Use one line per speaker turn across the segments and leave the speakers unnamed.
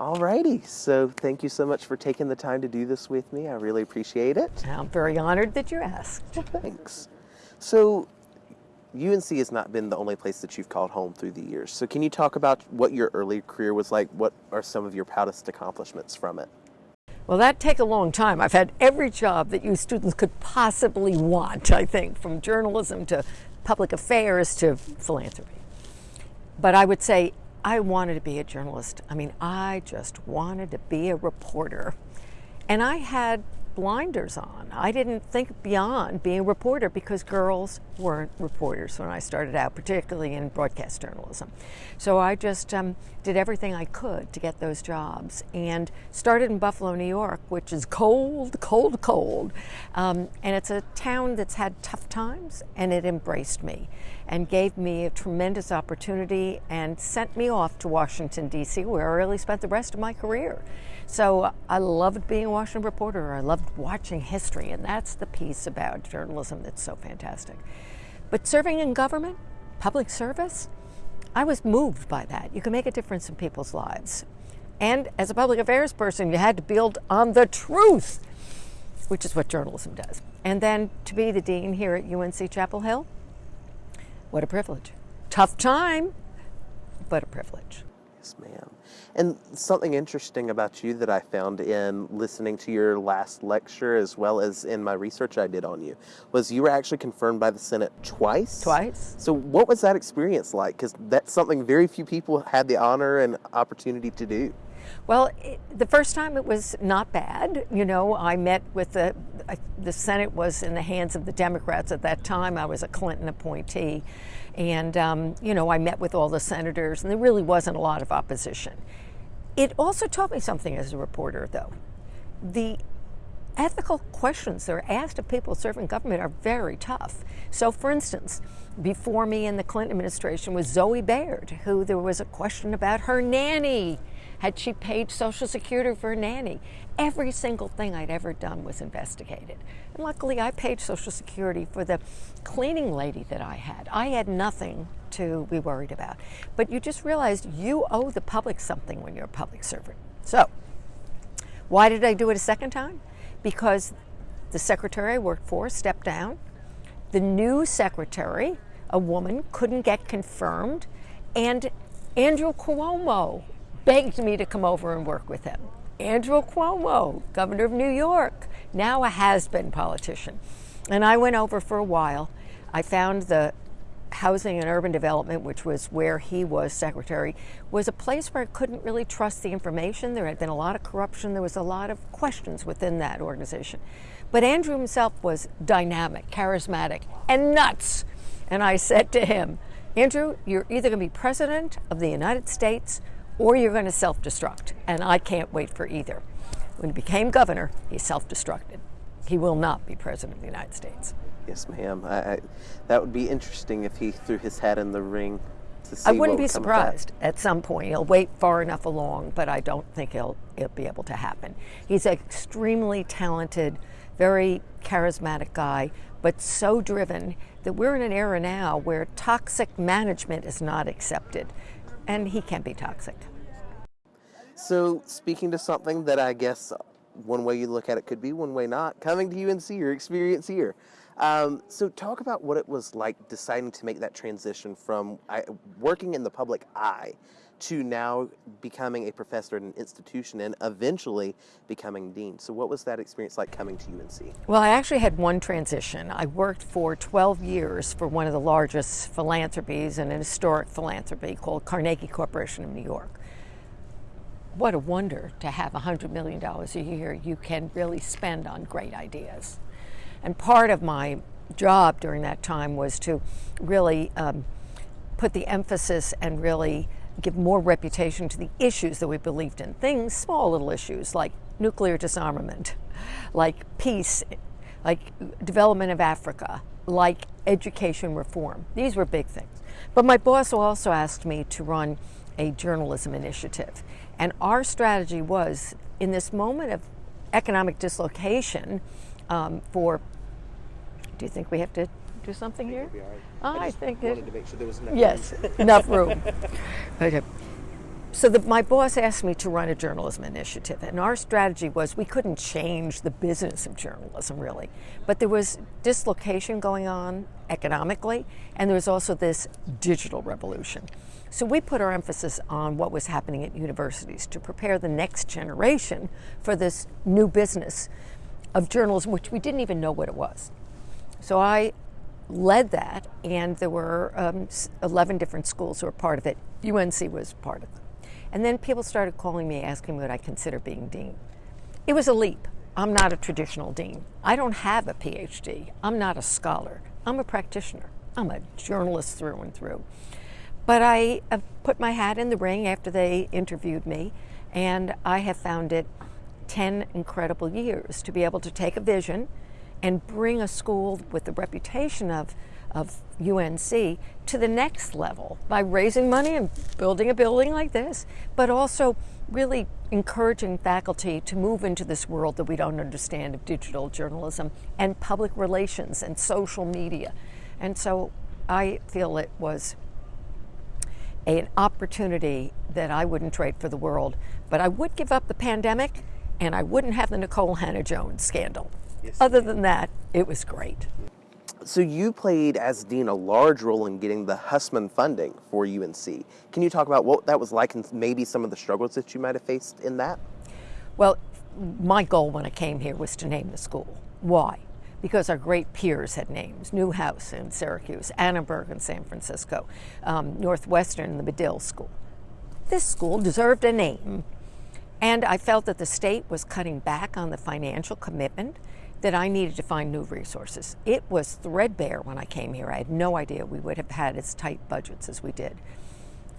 Alrighty, so thank you so much for taking the time to do this with me. I really appreciate it.
I'm very honored that you asked.
Thanks. So, UNC has not been the only place that you've called home through the years. So, can you talk about what your early career was like? What are some of your proudest accomplishments from it?
Well, that take a long time. I've had every job that you students could possibly want, I think, from journalism to public affairs to philanthropy. But I would say I wanted to be a journalist. I mean, I just wanted to be a reporter. And I had blinders on. I didn't think beyond being a reporter because girls weren't reporters when I started out, particularly in broadcast journalism. So I just um, did everything I could to get those jobs and started in Buffalo, New York, which is cold, cold, cold. Um, and it's a town that's had tough times and it embraced me and gave me a tremendous opportunity and sent me off to Washington, D.C., where I really spent the rest of my career. So I loved being a Washington reporter. I loved watching history, and that's the piece about journalism that's so fantastic. But serving in government, public service, I was moved by that. You can make a difference in people's lives. And as a public affairs person, you had to build on the truth, which is what journalism does. And then to be the dean here at UNC Chapel Hill, what a privilege. Tough time, but a privilege.
Yes, ma'am. And something interesting about you that I found in listening to your last lecture, as well as in my research I did on you, was you were actually confirmed by the Senate twice.
Twice.
So, what was that experience like? Because that's something very few people had the honor and opportunity to do.
Well, it, the first time it was not bad. You know, I met with the the Senate was in the hands of the Democrats at that time. I was a Clinton appointee, and um, you know, I met with all the senators, and there really wasn't a lot of opposition. It also taught me something as a reporter, though. The ethical questions that are asked of people serving government are very tough. So, for instance, before me in the Clinton administration was Zoe Baird, who there was a question about her nanny had she paid Social Security for a nanny? Every single thing I'd ever done was investigated. And luckily, I paid Social Security for the cleaning lady that I had. I had nothing to be worried about. But you just realized you owe the public something when you're a public servant. So, why did I do it a second time? Because the secretary I worked for stepped down. The new secretary, a woman, couldn't get confirmed. And Andrew Cuomo begged me to come over and work with him. Andrew Cuomo, governor of New York, now a has been politician. And I went over for a while. I found the housing and urban development, which was where he was secretary, was a place where I couldn't really trust the information. There had been a lot of corruption, there was a lot of questions within that organization. But Andrew himself was dynamic, charismatic, and nuts. And I said to him, Andrew, you're either going to be president of the United States or you're going to self destruct. And I can't wait for either. When he became governor, he self destructed. He will not be president of the United States.
Yes, ma'am. I, I, that would be interesting if he threw his hat in the ring to see.
I wouldn't
be
surprised at some point. He'll wait far enough along, but I don't think he'll, it'll be able to happen. He's an extremely talented, very charismatic guy, but so driven that we're in an era now where toxic management is not accepted, and he can't be toxic.
So, speaking to something that I guess one way you look at it could be, one way not, coming to UNC, your experience here. Um, so, talk about what it was like deciding to make that transition from working in the public eye to now becoming a professor at an institution and eventually becoming dean. So, what was that experience like coming to UNC?
Well, I actually had one transition. I worked for 12 years for one of the largest philanthropies, and an historic philanthropy called Carnegie Corporation of New York what a wonder to have $100 million a year you can really spend on great ideas. And part of my job during that time was to really um, put the emphasis and really give more reputation to the issues that we believed in. Things, small little issues like nuclear disarmament, like peace, like development of Africa, like education reform. These were big things. But my boss also asked me to run a journalism initiative. And our strategy was in this moment of economic dislocation um, for. Do you think we have to do something
I
here?
Right.
I,
I
think
wanted
it,
to make sure there was enough
yes,
room.
enough room. Okay. So the, my boss asked me to run a journalism initiative, and our strategy was we couldn't change the business of journalism really, but there was dislocation going on economically, and there was also this digital revolution. So we put our emphasis on what was happening at universities to prepare the next generation for this new business of journalism, which we didn't even know what it was. So I led that, and there were um, 11 different schools who were part of it. UNC was part of it. And then people started calling me, asking me what I consider being dean. It was a leap. I'm not a traditional dean. I don't have a PhD. I'm not a scholar. I'm a practitioner. I'm a journalist through and through. But I have put my hat in the ring after they interviewed me, and I have found it 10 incredible years to be able to take a vision and bring a school with the reputation of of UNC to the next level by raising money and building a building like this, but also really encouraging faculty to move into this world that we don't understand of digital journalism and public relations and social media. And so I feel it was an opportunity that I wouldn't trade for the world, but I would give up the pandemic and I wouldn't have the Nicole Hannah-Jones scandal. Yes. Other than that, it was great.
So you played as dean a large role in getting the Hussman funding for UNC. Can you talk about what that was like and maybe some of the struggles that you might have faced in that?
Well, my goal when I came here was to name the school. Why? Because our great peers had names Newhouse in Syracuse, Annenberg in San Francisco, um, Northwestern, the Medill School. This school deserved a name. And I felt that the state was cutting back on the financial commitment that I needed to find new resources. It was threadbare when I came here. I had no idea we would have had as tight budgets as we did.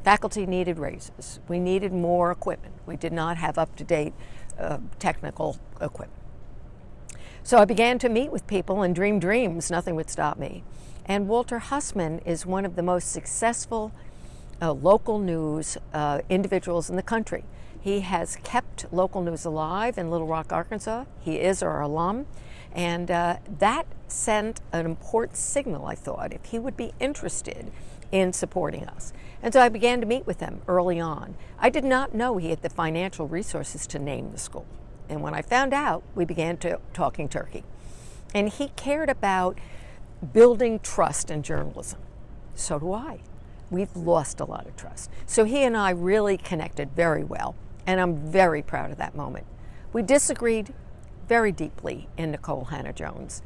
Faculty needed raises. We needed more equipment. We did not have up to date uh, technical equipment. So I began to meet with people and dream dreams. Nothing would stop me. And Walter Hussman is one of the most successful uh, local news uh, individuals in the country. He has kept local news alive in Little Rock, Arkansas. He is our alum. And uh, that sent an important signal, I thought, if he would be interested in supporting us. And so I began to meet with him early on. I did not know he had the financial resources to name the school. And when I found out, we began to talking turkey. And he cared about building trust in journalism. So do I. We've lost a lot of trust. So he and I really connected very well, and I'm very proud of that moment. We disagreed very deeply in Nicole Hannah-Jones.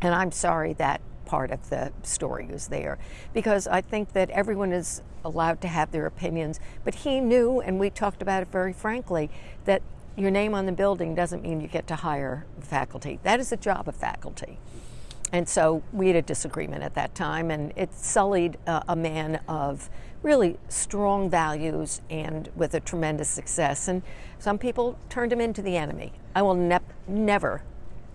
And I'm sorry that part of the story is there because I think that everyone is allowed to have their opinions. But he knew, and we talked about it very frankly, that your name on the building doesn't mean you get to hire faculty. That is the job of faculty. And so we had a disagreement at that time, and it sullied uh, a man of really strong values and with a tremendous success. And some people turned him into the enemy. I will ne never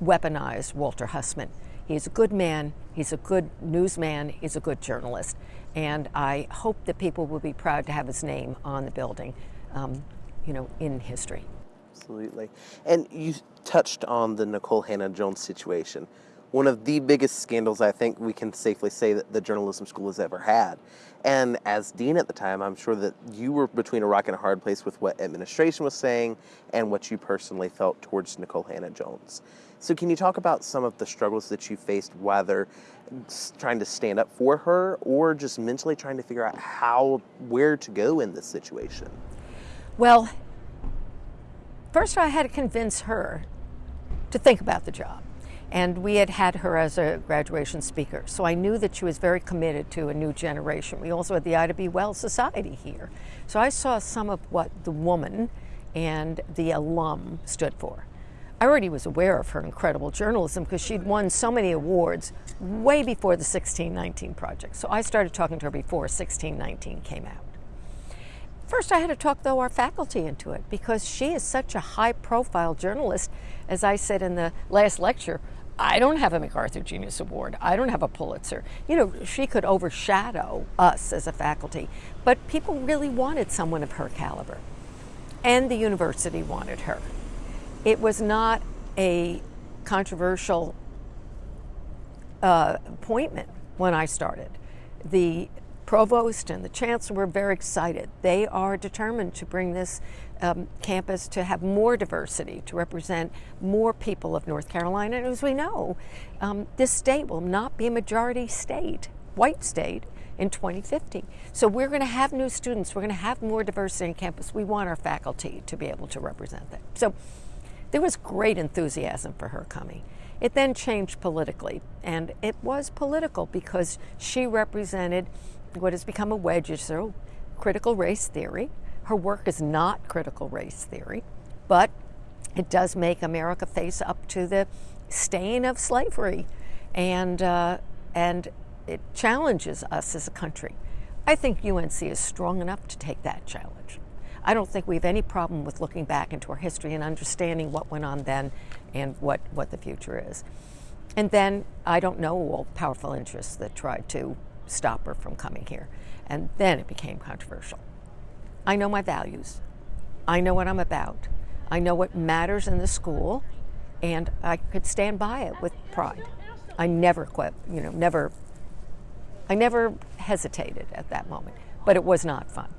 weaponize Walter Hussman. He's a good man, he's a good newsman, he's a good journalist. And I hope that people will be proud to have his name on the building, um, you know, in history.
Absolutely. And you touched on the Nicole Hannah-Jones situation one of the biggest scandals I think we can safely say that the journalism school has ever had. And as dean at the time, I'm sure that you were between a rock and a hard place with what administration was saying and what you personally felt towards Nicole Hannah-Jones. So can you talk about some of the struggles that you faced, whether trying to stand up for her or just mentally trying to figure out how, where to go in this situation?
Well, first I had to convince her to think about the job. And we had had her as a graduation speaker. So I knew that she was very committed to a new generation. We also had the Ida B. Wells Society here. So I saw some of what the woman and the alum stood for. I already was aware of her incredible journalism because she'd won so many awards way before the 1619 project. So I started talking to her before 1619 came out. First, I had to talk, though, our faculty into it because she is such a high profile journalist. As I said in the last lecture, I don't have a MacArthur Genius Award. I don't have a Pulitzer. You know, she could overshadow us as a faculty, but people really wanted someone of her caliber. And the university wanted her. It was not a controversial uh, appointment when I started. The provost and the chancellor were very excited. They are determined to bring this um, campus to have more diversity, to represent more people of North Carolina. And as we know, um, this state will not be a majority state, white state, in 2050. So we're going to have new students. We're going to have more diversity on campus. We want our faculty to be able to represent that. So there was great enthusiasm for her coming. It then changed politically, and it was political because she represented what has become a wedge issue, critical race theory. Her work is not critical race theory, but it does make America face up to the stain of slavery, and uh, and it challenges us as a country. I think UNC is strong enough to take that challenge. I don't think we have any problem with looking back into our history and understanding what went on then and what, what the future is. And then I don't know all powerful interests that tried to stop her from coming here. And then it became controversial. I know my values. I know what I'm about. I know what matters in the school, and I could stand by it with pride. I never quit, you know, never, I never hesitated at that moment, but it was not fun.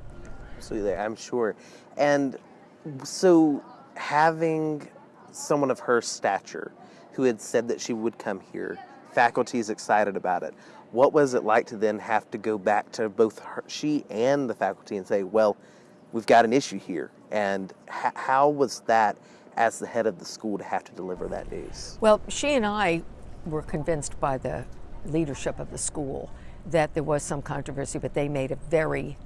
Absolutely, I'm sure. And so having someone of her stature who had said that she would come here, faculty is excited about it. What was it like to then have to go back to both her, she and the faculty and say, well, we've got an issue here? And how was that as the head of the school to have to deliver that news?
Well, she and I were convinced by the leadership of the school that there was some controversy, but they made a very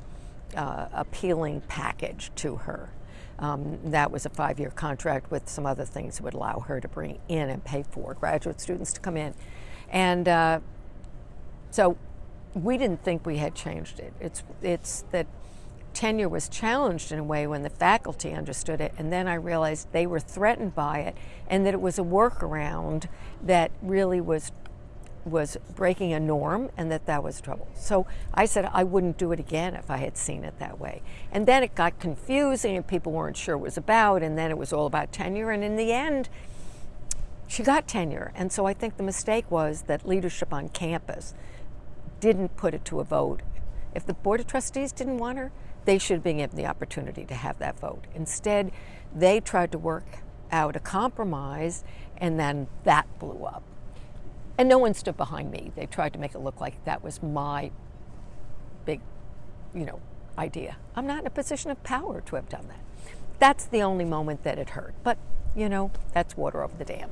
uh, appealing package to her. Um, that was a five year contract with some other things that would allow her to bring in and pay for graduate students to come in. And uh, so we didn't think we had changed it. It's, it's that tenure was challenged in a way when the faculty understood it, and then I realized they were threatened by it, and that it was a workaround that really was was breaking a norm and that that was trouble. So I said I wouldn't do it again if I had seen it that way. And then it got confusing and people weren't sure what it was about and then it was all about tenure and in the end she got tenure. And so I think the mistake was that leadership on campus didn't put it to a vote. If the Board of Trustees didn't want her, they should have been given the opportunity to have that vote. Instead, they tried to work out a compromise, and then that blew up. And no one stood behind me. They tried to make it look like that was my big, you know, idea. I'm not in a position of power to have done that. That's the only moment that it hurt. But, you know, that's water over the dam.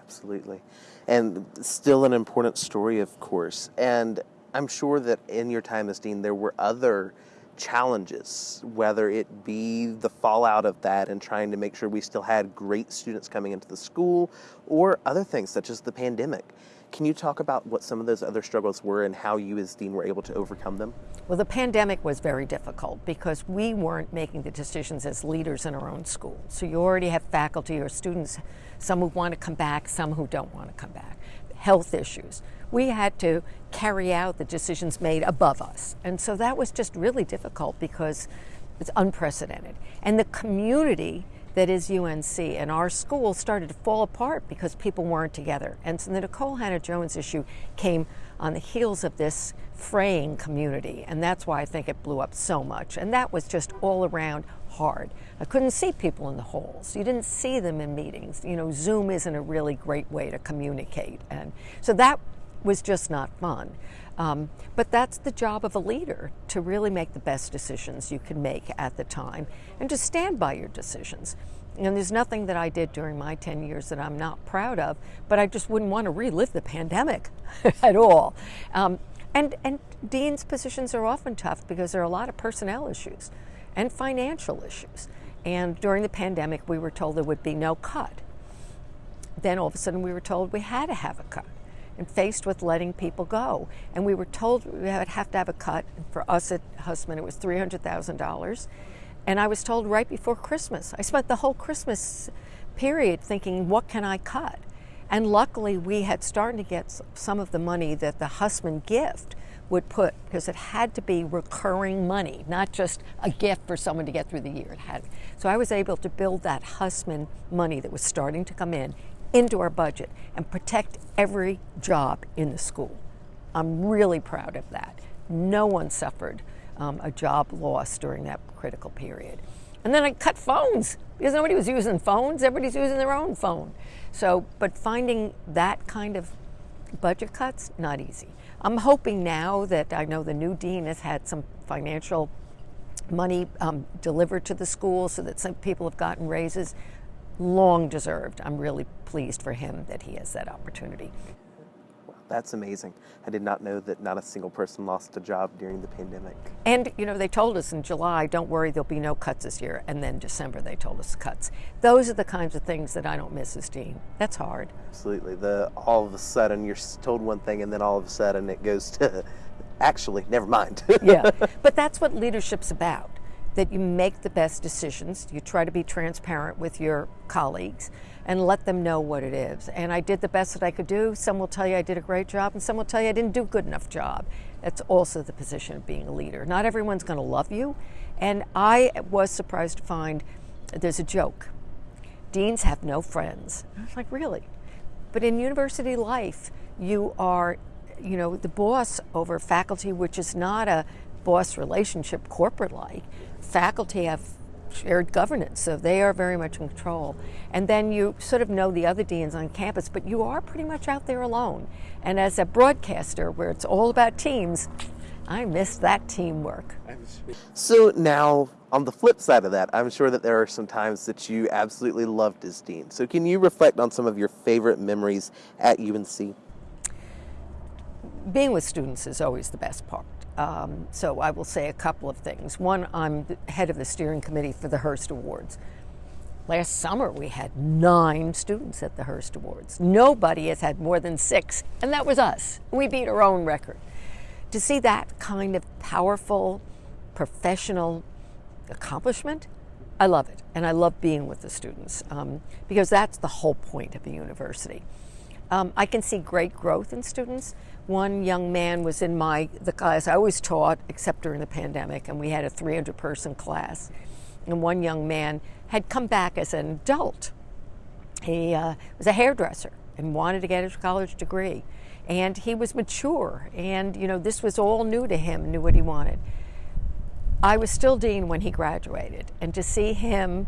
Absolutely. And still an important story, of course. And I'm sure that in your time as dean, there were other challenges, whether it be the fallout of that and trying to make sure we still had great students coming into the school, or other things such as the pandemic. Can you talk about what some of those other struggles were and how you as dean were able to overcome them?
Well, the pandemic was very difficult because we weren't making the decisions as leaders in our own school. So you already have faculty or students, some who want to come back, some who don't want to come back. Health issues we had to carry out the decisions made above us. And so that was just really difficult because it's unprecedented. And the community that is UNC and our school started to fall apart because people weren't together. And so the Nicole Hannah-Jones issue came on the heels of this fraying community. And that's why I think it blew up so much. And that was just all around hard. I couldn't see people in the halls. You didn't see them in meetings. You know, Zoom isn't a really great way to communicate. And so that was just not fun. Um, but that's the job of a leader to really make the best decisions you can make at the time and to stand by your decisions. And there's nothing that I did during my 10 years that I'm not proud of, but I just wouldn't want to relive the pandemic at all. Um, and, and dean's positions are often tough because there are a lot of personnel issues and financial issues. And during the pandemic, we were told there would be no cut. Then all of a sudden, we were told we had to have a cut and faced with letting people go. And we were told we would have to have a cut. For us at Hussman, it was $300,000. And I was told right before Christmas. I spent the whole Christmas period thinking, what can I cut? And luckily, we had started to get some of the money that the Hussman gift would put, because it had to be recurring money, not just a gift for someone to get through the year. It had. So I was able to build that Hussman money that was starting to come in into our budget and protect every job in the school. I'm really proud of that. No one suffered um, a job loss during that critical period. And then I cut phones because nobody was using phones. Everybody's using their own phone. So, but finding that kind of budget cuts, not easy. I'm hoping now that I know the new dean has had some financial money um, delivered to the school so that some people have gotten raises. Long deserved. I'm really pleased for him that he has that opportunity.
That's amazing. I did not know that not a single person lost a job during the pandemic.
And, you know, they told us in July, don't worry, there'll be no cuts this year. And then December, they told us cuts. Those are the kinds of things that I don't miss as dean. That's hard.
Absolutely. The all of a sudden you're told one thing and then all of a sudden it goes to actually, never mind.
yeah. But that's what leadership's about that you make the best decisions, you try to be transparent with your colleagues, and let them know what it is. And I did the best that I could do. Some will tell you I did a great job, and some will tell you I didn't do a good enough job. That's also the position of being a leader. Not everyone's going to love you. And I was surprised to find there's a joke. Deans have no friends. I was like, really? But in university life, you are, you know, the boss over faculty, which is not a boss relationship corporate like. Faculty have shared governance, so they are very much in control. And then you sort of know the other deans on campus, but you are pretty much out there alone. And as a broadcaster, where it's all about teams, I miss that teamwork.
So now, on the flip side of that, I'm sure that there are some times that you absolutely loved as dean. So can you reflect on some of your favorite memories at UNC?
Being with students is always the best part. Um, so I will say a couple of things. One, I'm head of the steering committee for the Hearst Awards. Last summer, we had nine students at the Hearst Awards. Nobody has had more than six, and that was us. We beat our own record. To see that kind of powerful, professional accomplishment, I love it. And I love being with the students um, because that's the whole point of the university. Um, I can see great growth in students. One young man was in my the class I always taught, except during the pandemic, and we had a 300 person class. And one young man had come back as an adult. He uh, was a hairdresser and wanted to get his college degree, and he was mature. And you know, this was all new to him. Knew what he wanted. I was still dean when he graduated, and to see him,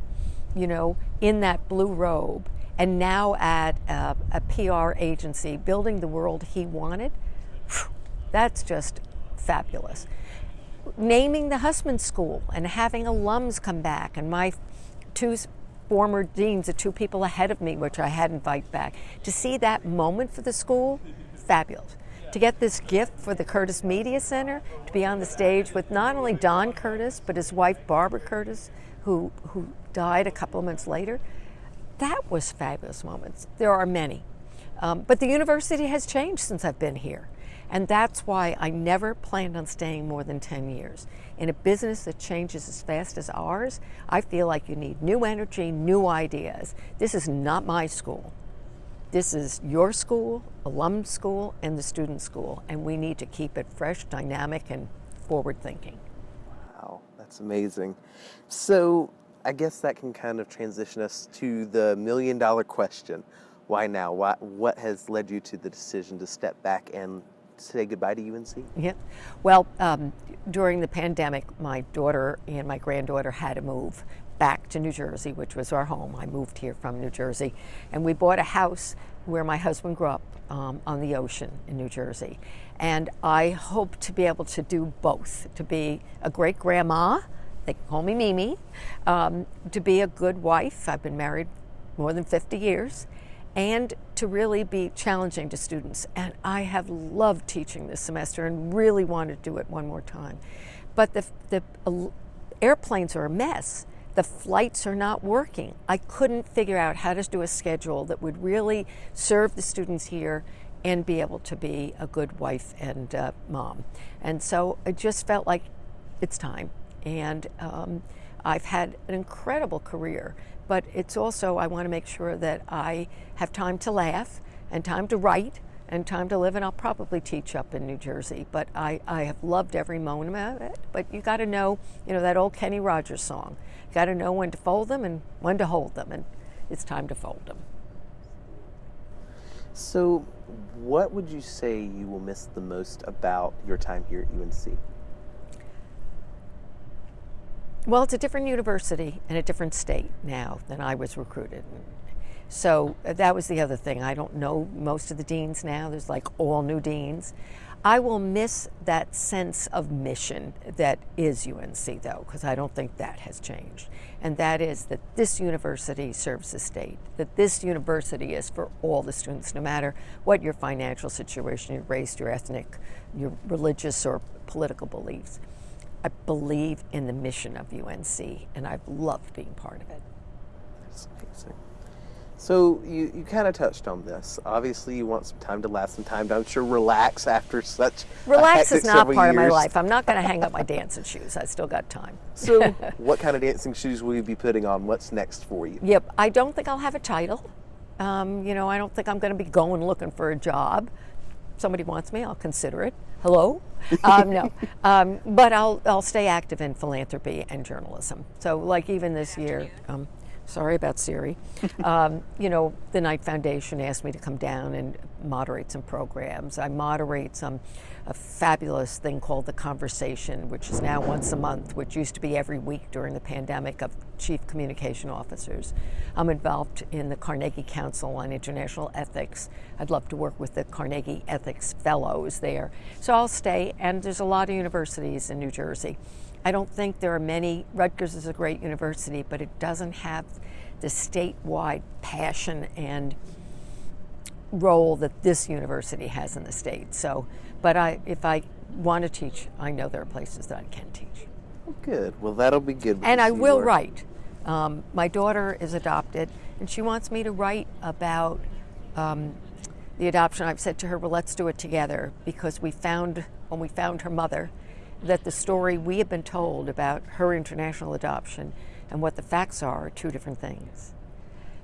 you know, in that blue robe and now at a, a PR agency building the world he wanted, that's just fabulous. Naming the Hussman School and having alums come back, and my two former deans, the two people ahead of me, which I had invited back, to see that moment for the school, fabulous. To get this gift for the Curtis Media Center, to be on the stage with not only Don Curtis, but his wife Barbara Curtis, who, who died a couple of months later, that was fabulous moments. There are many. Um, but the university has changed since I've been here. And that's why I never planned on staying more than 10 years. In a business that changes as fast as ours, I feel like you need new energy, new ideas. This is not my school. This is your school, alum school, and the student school, and we need to keep it fresh, dynamic, and forward thinking.
Wow, that's amazing. So, I guess that can kind of transition us to the million dollar question. Why now? Why, what has led you to the decision to step back and say goodbye to UNC?
Yeah. Well, um, during the pandemic, my daughter and my granddaughter had to move back to New Jersey, which was our home. I moved here from New Jersey. And we bought a house where my husband grew up um, on the ocean in New Jersey. And I hope to be able to do both to be a great grandma they call me Mimi, um, to be a good wife. I've been married more than 50 years, and to really be challenging to students. And I have loved teaching this semester and really want to do it one more time. But the, the airplanes are a mess. The flights are not working. I couldn't figure out how to do a schedule that would really serve the students here and be able to be a good wife and uh, mom. And so it just felt like it's time. And um, I've had an incredible career, but it's also, I want to make sure that I have time to laugh and time to write and time to live, and I'll probably teach up in New Jersey. But I, I have loved every moment of it. But you got to know, you know, that old Kenny Rogers song. You got to know when to fold them and when to hold them, and it's time to fold them.
So, what would you say you will miss the most about your time here at UNC?
Well, it's a different university and a different state now than I was recruited. So uh, that was the other thing. I don't know most of the deans now. There's like all new deans. I will miss that sense of mission that is UNC, though, because I don't think that has changed. And that is that this university serves the state, that this university is for all the students, no matter what your financial situation, your race, your ethnic, your religious or political beliefs. I believe in the mission of UNC, and I've loved being part of it.
That's amazing. So you, you kind of touched on this. Obviously, you want some time to last some time to, I'm sure, relax after such.
Relax is not part
years.
of my life. I'm not going to hang up my dancing shoes. I still got time.
So, what kind of dancing shoes will you be putting on? What's next for you?
Yep. I don't think I'll have a title. Um, you know, I don't think I'm going to be going looking for a job. Somebody wants me, I'll consider it. Hello? Um, no. Um, but I'll, I'll stay active in philanthropy and journalism. So, like even this year, um, sorry about Siri. Um, you know, the Knight Foundation asked me to come down and moderate some programs. I moderate some a fabulous thing called the Conversation, which is now once a month, which used to be every week during the pandemic of chief communication officers. I'm involved in the Carnegie Council on International Ethics. I'd love to work with the Carnegie Ethics Fellows there. So I'll stay, and there's a lot of universities in New Jersey. I don't think there are many. Rutgers is a great university, but it doesn't have the statewide passion and role that this university has in the state. So, but I, if I want to teach, I know there are places that I can teach.
Good. Well, that'll be good.
And I will
are-
write. Um, my daughter is adopted, and she wants me to write about um, the adoption. I've said to her, "Well, let's do it together," because we found when we found her mother that the story we have been told about her international adoption and what the facts are are two different things.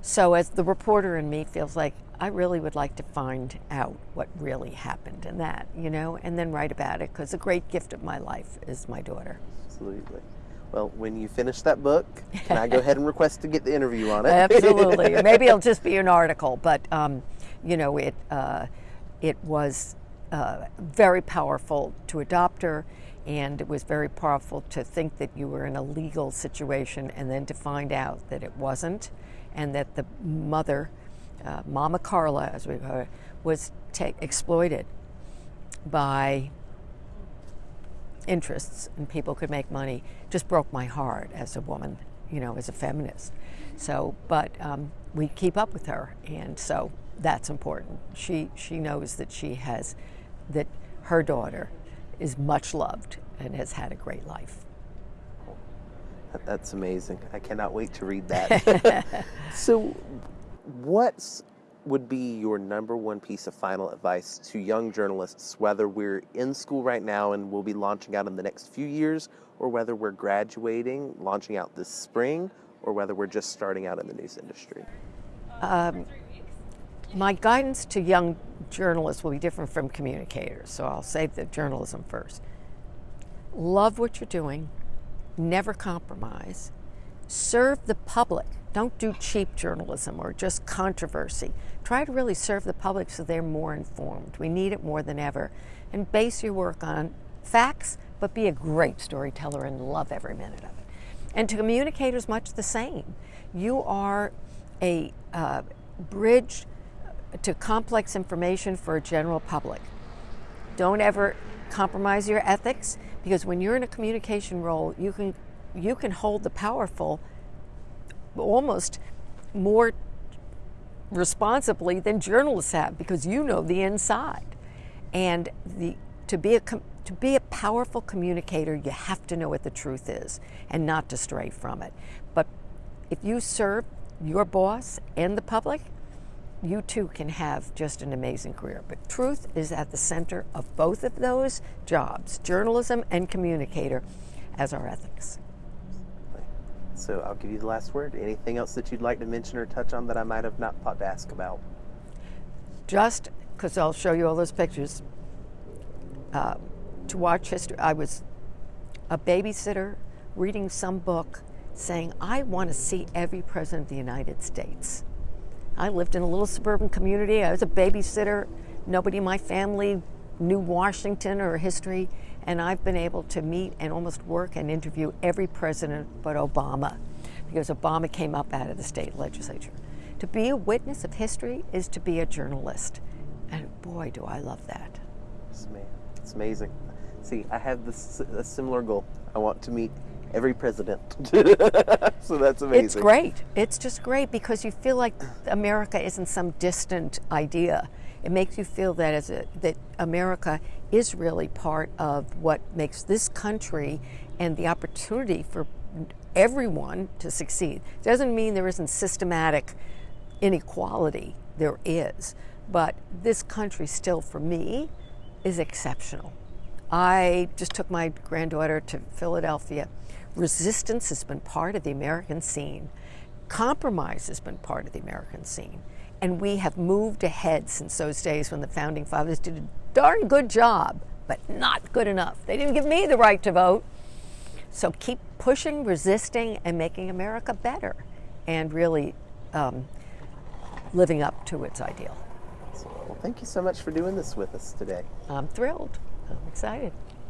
So, as the reporter in me feels like I really would like to find out what really happened in that, you know, and then write about it because a great gift of my life is my daughter.
Absolutely. Well, when you finish that book, can I go ahead and request to get the interview on it?
Absolutely. Maybe it'll just be an article, but um, you know, it uh, it was uh, very powerful to adopt her, and it was very powerful to think that you were in a legal situation, and then to find out that it wasn't, and that the mother, uh, Mama Carla, as we call her, was exploited by interests and people could make money just broke my heart as a woman, you know, as a feminist. So, but um, we keep up with her, and so that's important. She she knows that she has that her daughter is much loved and has had a great life.
That's amazing. I cannot wait to read that. so, what would be your number one piece of final advice to young journalists, whether we're in school right now and we'll be launching out in the next few years, or whether we're graduating, launching out this spring, or whether we're just starting out in the news industry?
Um, My guidance to young journalists will be different from communicators, so I'll save the journalism first. Love what you're doing, never compromise, serve the public. Don't do cheap journalism or just controversy. Try to really serve the public so they're more informed. We need it more than ever. And base your work on facts, but be a great storyteller and love every minute of it. And to communicators, much the same. You are a uh, bridge to complex information for a general public. Don't ever compromise your ethics because when you're in a communication role, you can you can hold the powerful almost more responsibly than journalists have because you know the inside. And the to be a to be a powerful communicator, you have to know what the truth is and not to stray from it. But if you serve your boss and the public, you too can have just an amazing career. But truth is at the center of both of those jobs, journalism and communicator, as our ethics.
So I'll give you the last word. Anything else that you'd like to mention or touch on that I might have not thought to ask about?
Just because I'll show you all those pictures. Uh, to watch history, I was a babysitter reading some book saying, I want to see every president of the United States. I lived in a little suburban community. I was a babysitter. Nobody in my family knew Washington or history. And I've been able to meet and almost work and interview every president but Obama because Obama came up out of the state legislature. To be a witness of history is to be a journalist. And boy, do I love that.
It's amazing. See, I have this a similar goal. I want to meet every president. so that's amazing.
It's great. It's just great because you feel like America isn't some distant idea. It makes you feel that as a, that America is really part of what makes this country and the opportunity for everyone to succeed. It doesn't mean there isn't systematic inequality. There is, but this country still, for me, is exceptional. I just took my granddaughter to Philadelphia. Resistance has been part of the American scene. Compromise has been part of the American scene. And we have moved ahead since those days when the founding fathers did a darn good job, but not good enough. They didn't give me the right to vote. So keep pushing, resisting, and making America better and really um, living up to its ideal.
Well, thank you so much for doing this with us today.
I'm thrilled. I'm excited.